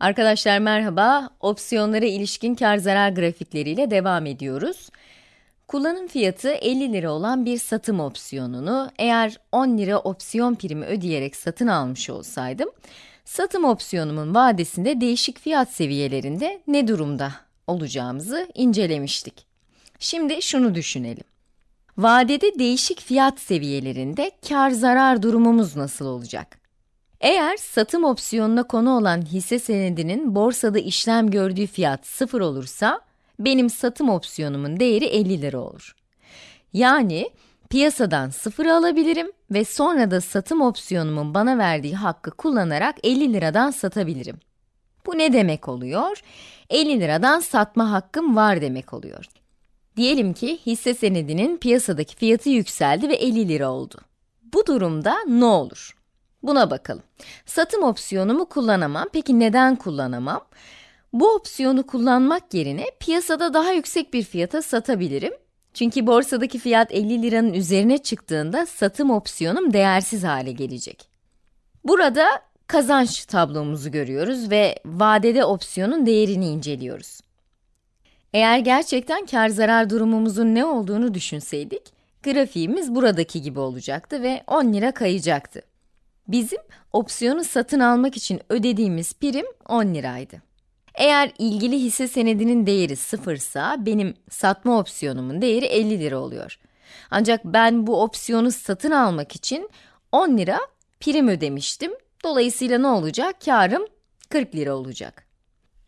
Arkadaşlar merhaba, opsiyonlara ilişkin kar zarar grafikleriyle devam ediyoruz. Kullanım fiyatı 50 lira olan bir satım opsiyonunu eğer 10 lira opsiyon primi ödeyerek satın almış olsaydım, satım opsiyonumun vadesinde değişik fiyat seviyelerinde ne durumda olacağımızı incelemiştik. Şimdi şunu düşünelim. Vadede değişik fiyat seviyelerinde kar zarar durumumuz nasıl olacak? Eğer satım opsiyonuna konu olan hisse senedinin borsada işlem gördüğü fiyat 0 olursa, benim satım opsiyonumun değeri 50 lira olur. Yani piyasadan 0 alabilirim ve sonra da satım opsiyonumun bana verdiği hakkı kullanarak 50 liradan satabilirim. Bu ne demek oluyor? 50 liradan satma hakkım var demek oluyor. Diyelim ki hisse senedinin piyasadaki fiyatı yükseldi ve 50 lira oldu. Bu durumda ne olur? Buna bakalım. Satım opsiyonumu kullanamam. Peki neden kullanamam? Bu opsiyonu kullanmak yerine piyasada daha yüksek bir fiyata satabilirim. Çünkü borsadaki fiyat 50 liranın üzerine çıktığında satım opsiyonum değersiz hale gelecek. Burada kazanç tablomuzu görüyoruz ve vadede opsiyonun değerini inceliyoruz. Eğer gerçekten kar zarar durumumuzun ne olduğunu düşünseydik, grafiğimiz buradaki gibi olacaktı ve 10 lira kayacaktı. Bizim opsiyonu satın almak için ödediğimiz prim 10 liraydı. Eğer ilgili hisse senedinin değeri sıfırsa, benim satma opsiyonumun değeri 50 lira oluyor. Ancak ben bu opsiyonu satın almak için 10 lira prim ödemiştim. Dolayısıyla ne olacak? Karım 40 lira olacak.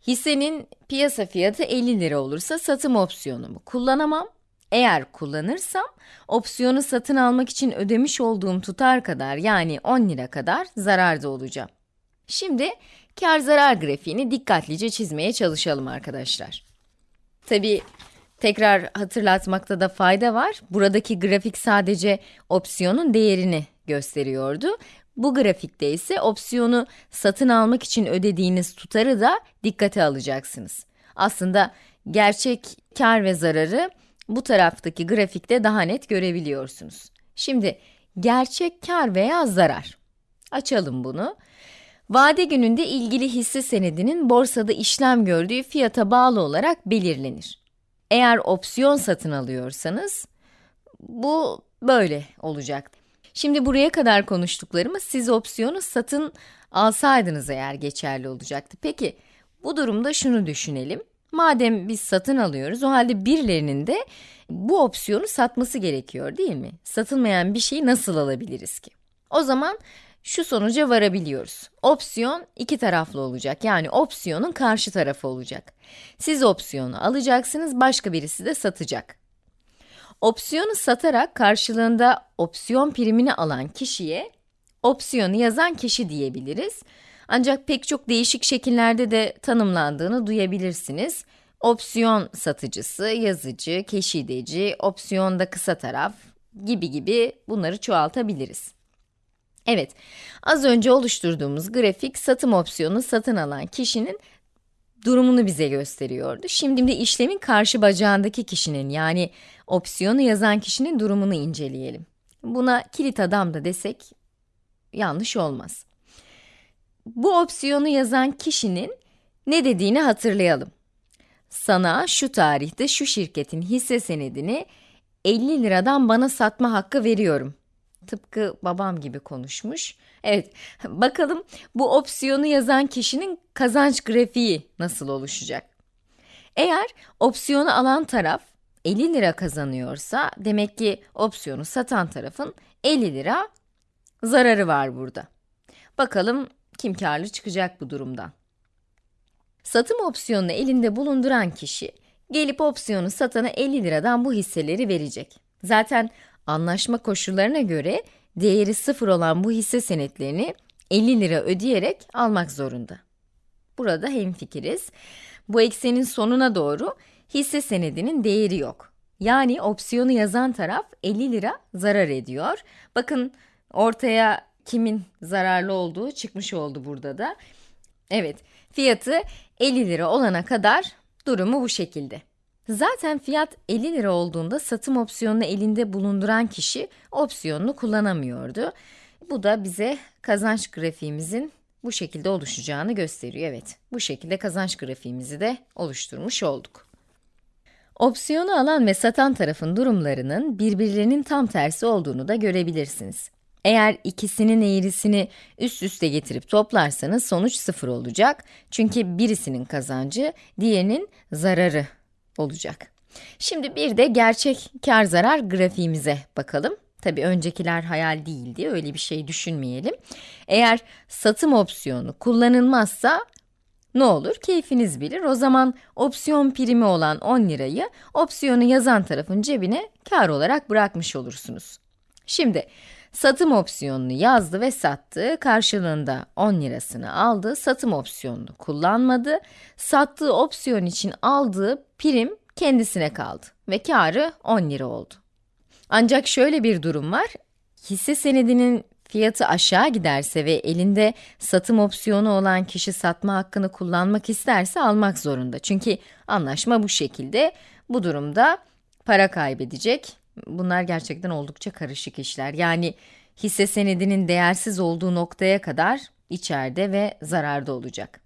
Hissenin piyasa fiyatı 50 lira olursa satım opsiyonumu kullanamam. Eğer kullanırsam, opsiyonu satın almak için ödemiş olduğum tutar kadar yani 10 lira kadar zararda olacağım. Şimdi kar zarar grafiğini dikkatlice çizmeye çalışalım arkadaşlar. Tabi tekrar hatırlatmakta da fayda var. Buradaki grafik sadece opsiyonun değerini gösteriyordu. Bu grafikte ise opsiyonu satın almak için ödediğiniz tutarı da dikkate alacaksınız. Aslında gerçek kar ve zararı bu taraftaki grafikte daha net görebiliyorsunuz. Şimdi gerçek kar veya zarar. Açalım bunu. Vade gününde ilgili hisse senedinin borsada işlem gördüğü fiyata bağlı olarak belirlenir. Eğer opsiyon satın alıyorsanız, bu böyle olacak. Şimdi buraya kadar konuştuklarımız siz opsiyonu satın alsaydınız eğer geçerli olacaktı. Peki, bu durumda şunu düşünelim. Madem biz satın alıyoruz, o halde birilerinin de bu opsiyonu satması gerekiyor değil mi? Satılmayan bir şeyi nasıl alabiliriz ki? O zaman şu sonuca varabiliyoruz. Opsiyon iki taraflı olacak. Yani opsiyonun karşı tarafı olacak. Siz opsiyonu alacaksınız, başka birisi de satacak. Opsiyonu satarak karşılığında opsiyon primini alan kişiye opsiyonu yazan kişi diyebiliriz. Ancak pek çok değişik şekillerde de tanımlandığını duyabilirsiniz. Opsiyon satıcısı, yazıcı, keşideci, opsiyonda kısa taraf gibi gibi bunları çoğaltabiliriz. Evet, az önce oluşturduğumuz grafik satım opsiyonu satın alan kişinin durumunu bize gösteriyordu. Şimdi de işlemin karşı bacağındaki kişinin yani opsiyonu yazan kişinin durumunu inceleyelim. Buna kilit adam da desek yanlış olmaz. Bu opsiyonu yazan kişinin ne dediğini hatırlayalım. Sana şu tarihte şu şirketin hisse senedini 50 liradan bana satma hakkı veriyorum. Tıpkı babam gibi konuşmuş. Evet, bakalım bu opsiyonu yazan kişinin kazanç grafiği nasıl oluşacak? Eğer opsiyonu alan taraf 50 lira kazanıyorsa, demek ki opsiyonu satan tarafın 50 lira zararı var burada. Bakalım kim karlı çıkacak bu durumdan? Satım opsiyonunu elinde bulunduran kişi, gelip opsiyonu satana 50 liradan bu hisseleri verecek. Zaten anlaşma koşullarına göre değeri sıfır olan bu hisse senetlerini 50 lira ödeyerek almak zorunda. Burada hemfikiriz. Bu eksenin sonuna doğru hisse senedinin değeri yok. Yani opsiyonu yazan taraf 50 lira zarar ediyor. Bakın ortaya kimin zararlı olduğu çıkmış oldu burada da. Evet, fiyatı 50 lira olana kadar durumu bu şekilde. Zaten fiyat 50 lira olduğunda satım opsiyonunu elinde bulunduran kişi opsiyonunu kullanamıyordu. Bu da bize kazanç grafiğimizin bu şekilde oluşacağını gösteriyor. Evet, bu şekilde kazanç grafiğimizi de oluşturmuş olduk. Opsiyonu alan ve satan tarafın durumlarının birbirlerinin tam tersi olduğunu da görebilirsiniz. Eğer ikisinin eğrisini üst üste getirip toplarsanız sonuç sıfır olacak. Çünkü birisinin kazancı, diğerinin zararı olacak. Şimdi bir de gerçek kar zarar grafiğimize bakalım. Tabi öncekiler hayal değildi, öyle bir şey düşünmeyelim. Eğer satım opsiyonu kullanılmazsa ne olur? Keyfiniz bilir. O zaman opsiyon primi olan 10 lirayı opsiyonu yazan tarafın cebine kar olarak bırakmış olursunuz. Şimdi satım opsiyonunu yazdı ve sattı. Karşılığında 10 lirasını aldı. Satım opsiyonunu kullanmadı. Sattığı opsiyon için aldığı prim kendisine kaldı ve karı 10 lira oldu. Ancak şöyle bir durum var. Hisse senedinin fiyatı aşağı giderse ve elinde satım opsiyonu olan kişi satma hakkını kullanmak isterse almak zorunda. Çünkü anlaşma bu şekilde. Bu durumda para kaybedecek. Bunlar gerçekten oldukça karışık işler. Yani hisse senedinin değersiz olduğu noktaya kadar içeride ve zararda olacak.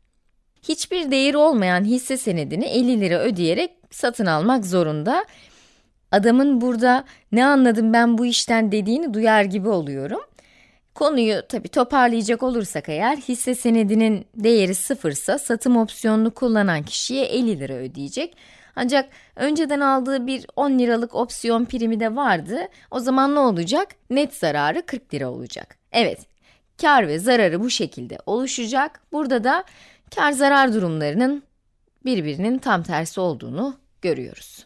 Hiçbir değeri olmayan hisse senedini 50 lira ödeyerek satın almak zorunda. Adamın burada ne anladım ben bu işten dediğini duyar gibi oluyorum. Konuyu tabi toparlayacak olursak eğer hisse senedinin değeri sıfırsa satım opsiyonunu kullanan kişiye 50 lira ödeyecek. Ancak önceden aldığı bir 10 liralık opsiyon primi de vardı. O zaman ne olacak? Net zararı 40 lira olacak. Evet, kar ve zararı bu şekilde oluşacak. Burada da kar zarar durumlarının birbirinin tam tersi olduğunu görüyoruz.